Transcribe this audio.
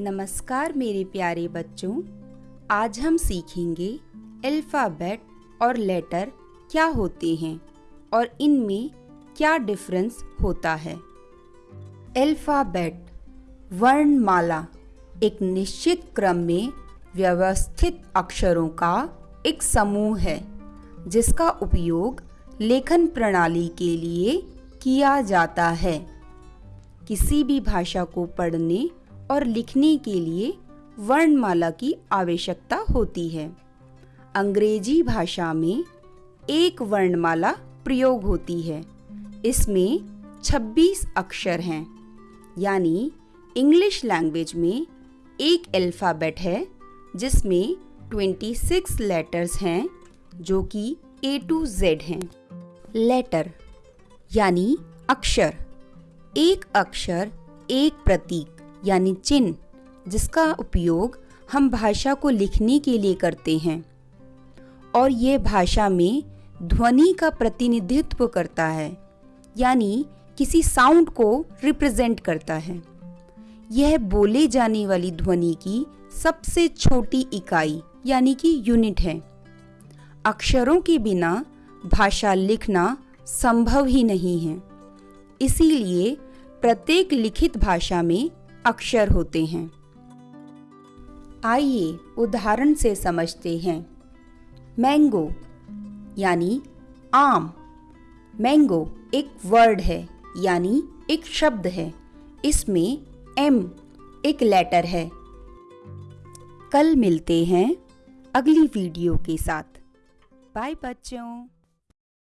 नमस्कार मेरे प्यारे बच्चों। आज हम सीखेंगे अल्फ़ाबेट और लेटर क्या होते हैं और इनमें क्या डिफरेंस होता है। अल्फ़ाबेट वर्णमाला, एक निश्चित क्रम में व्यवस्थित अक्षरों का एक समूह है, जिसका उपयोग लेखन प्रणाली के लिए किया जाता है। किसी भी भाषा को पढ़ने और लिखने के लिए वर्णमाला की आवश्यकता होती है। अंग्रेज़ी भाषा में एक वर्णमाला प्रयोग होती है। इसमें 26 अक्षर हैं, यानी इंग्लिश लैंग्वेज में एक अल्फ़ाबेट है, जिसमें 26 लेटर्स हैं, जो कि ए टू जेड हैं। लेटर, यानी अक्षर, एक अक्षर, एक प्रतीक। यानी चिन्ह, जिसका उपयोग हम भाषा को लिखने के लिए करते हैं। और ये भाषा में ध्वनि का प्रतिनिधित्व करता है, यानी किसी साउंड को रिप्रेजेंट करता है। यह बोले जाने वाली ध्वनि की सबसे छोटी इकाई, यानी कि यूनिट है। अक्षरों के बिना भाषा लिखना संभव ही नहीं है। इसीलिए प्रत्येक लिखित भाषा में अक्षर होते हैं। आइए उदाहरण से समझते हैं। मैंगो, यानी आम। मैंगो एक वर्ड है, यानी एक शब्द है। इसमें एम एक लेटर है। कल मिलते हैं अगली वीडियो के साथ। बाय बच्चों।